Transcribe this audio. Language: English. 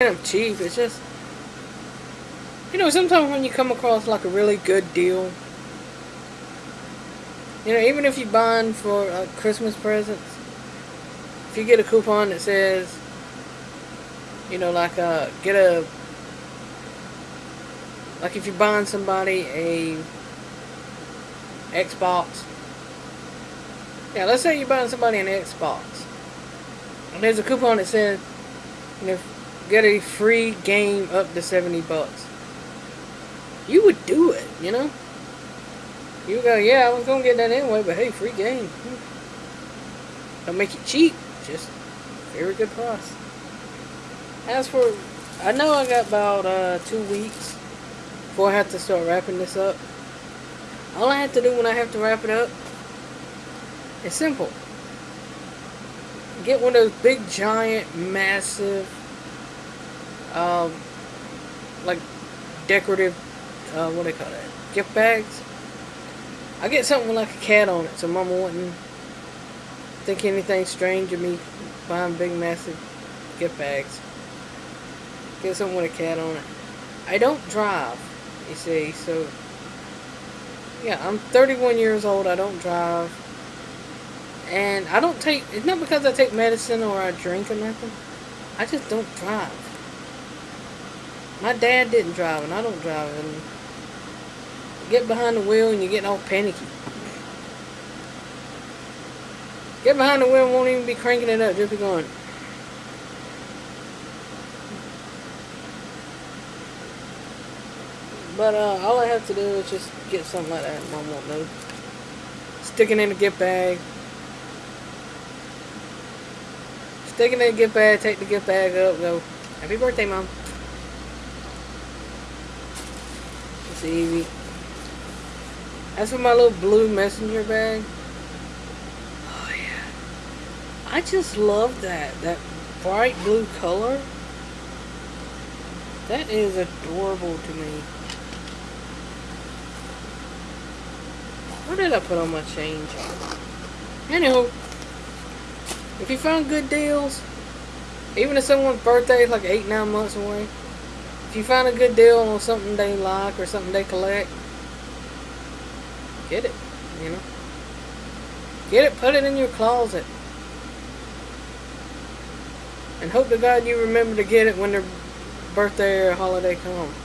them cheap. It's just, you know, sometimes when you come across like a really good deal, you know, even if you're buying for uh, Christmas presents, if you get a coupon that says, you know, like uh, get a, like if you're buying somebody a Xbox, yeah, let's say you're buying somebody an Xbox, and there's a coupon that says, you know, get a free game up to 70 bucks. You would do it, you know? You go, yeah, I was gonna get that anyway, but hey, free game. Don't make it cheap, just very good price. As for, I know I got about uh, two weeks before I have to start wrapping this up. All I have to do when I have to wrap it up is simple. Get one of those big, giant, massive, um, like decorative, uh, what do they call that? Gift bags. I get something with like a cat on it, so Mama wouldn't think anything strange of me buying big, massive gift bags. Get something with a cat on it. I don't drive, you see, so yeah, I'm 31 years old. I don't drive. And I don't take, it's not because I take medicine or I drink or nothing. I just don't drive. My dad didn't drive and I don't drive. And you get behind the wheel and you get all panicky. Get behind the wheel and won't even be cranking it up, just be going. But uh, all I have to do is just get something like that. Mom won't know. Stick it in a gift bag. Stick it in a gift bag, take the gift bag up, go, Happy birthday, Mom. It's easy. As for my little blue messenger bag. Oh, yeah. I just love that. That bright blue color. That is adorable to me. What did I put on my change? Anywho, if you find good deals, even if someone's birthday is like eight, nine months away, if you find a good deal on something they like or something they collect, get it, you know. Get it, put it in your closet. And hope to God you remember to get it when their birthday or holiday comes.